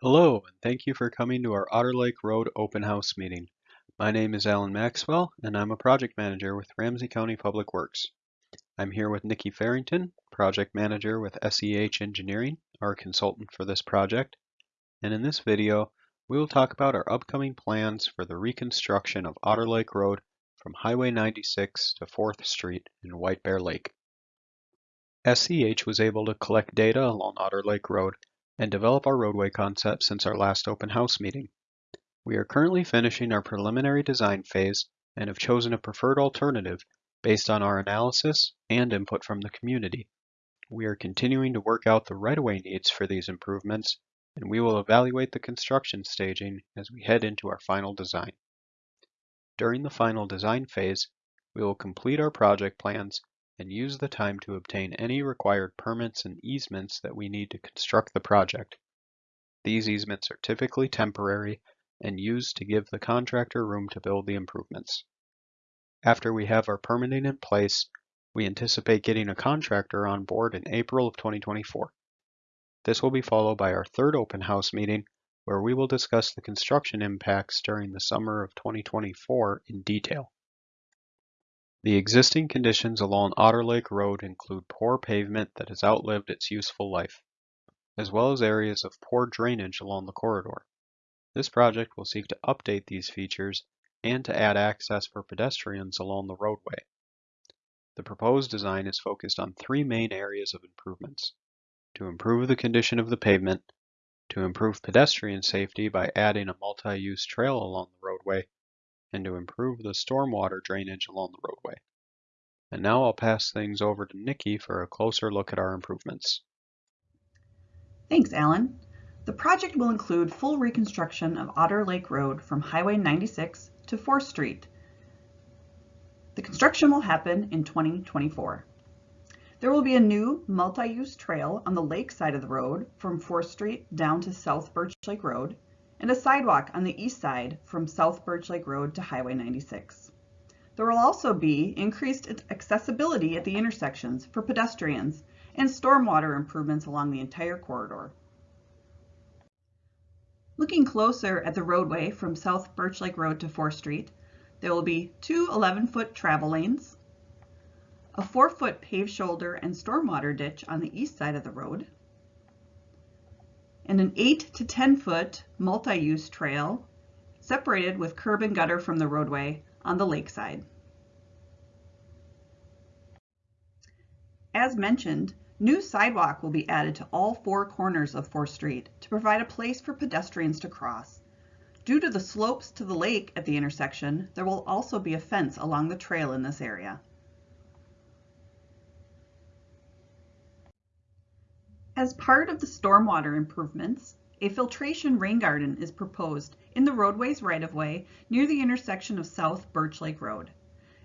Hello, and thank you for coming to our Otter Lake Road Open House meeting. My name is Alan Maxwell, and I'm a project manager with Ramsey County Public Works. I'm here with Nikki Farrington, project manager with SEH Engineering, our consultant for this project. And in this video, we will talk about our upcoming plans for the reconstruction of Otter Lake Road from Highway 96 to 4th Street in White Bear Lake. SEH was able to collect data along Otter Lake Road and develop our roadway concept since our last open house meeting. We are currently finishing our preliminary design phase and have chosen a preferred alternative based on our analysis and input from the community. We are continuing to work out the right-of-way needs for these improvements, and we will evaluate the construction staging as we head into our final design. During the final design phase, we will complete our project plans and use the time to obtain any required permits and easements that we need to construct the project. These easements are typically temporary and used to give the contractor room to build the improvements. After we have our permitting in place, we anticipate getting a contractor on board in April of 2024. This will be followed by our third open house meeting where we will discuss the construction impacts during the summer of 2024 in detail. The existing conditions along Otter Lake Road include poor pavement that has outlived its useful life, as well as areas of poor drainage along the corridor. This project will seek to update these features and to add access for pedestrians along the roadway. The proposed design is focused on three main areas of improvements. To improve the condition of the pavement, to improve pedestrian safety by adding a multi-use trail along the roadway, and to improve the stormwater drainage along the roadway. And now I'll pass things over to Nikki for a closer look at our improvements. Thanks, Alan. The project will include full reconstruction of Otter Lake Road from Highway 96 to 4th Street. The construction will happen in 2024. There will be a new multi-use trail on the lake side of the road from 4th Street down to South Birch Lake Road and a sidewalk on the east side from South Birch Lake Road to Highway 96. There will also be increased accessibility at the intersections for pedestrians and stormwater improvements along the entire corridor. Looking closer at the roadway from South Birch Lake Road to 4th Street, there will be two 11-foot travel lanes, a 4-foot paved shoulder and stormwater ditch on the east side of the road, and an 8 to 10 foot multi-use trail separated with curb and gutter from the roadway on the lakeside. As mentioned, new sidewalk will be added to all four corners of 4th Street to provide a place for pedestrians to cross. Due to the slopes to the lake at the intersection, there will also be a fence along the trail in this area. As part of the stormwater improvements, a filtration rain garden is proposed in the roadway's right-of-way near the intersection of South Birch Lake Road.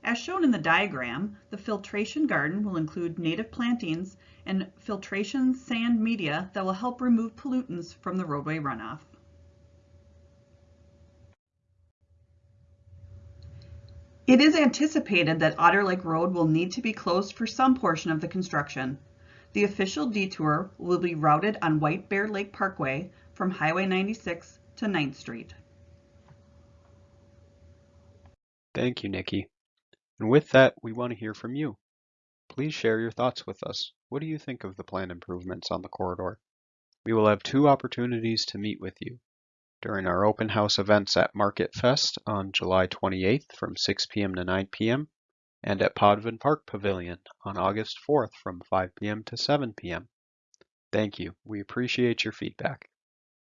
As shown in the diagram, the filtration garden will include native plantings and filtration sand media that will help remove pollutants from the roadway runoff. It is anticipated that Otter Lake Road will need to be closed for some portion of the construction. The official detour will be routed on White Bear Lake Parkway from Highway 96 to 9th Street. Thank you, Nikki. And with that, we want to hear from you. Please share your thoughts with us. What do you think of the planned improvements on the corridor? We will have two opportunities to meet with you. During our open house events at Market Fest on July 28th from 6 p.m. to 9 p.m and at Podvin Park Pavilion on August 4th from 5 p.m. to 7 p.m. Thank you. We appreciate your feedback.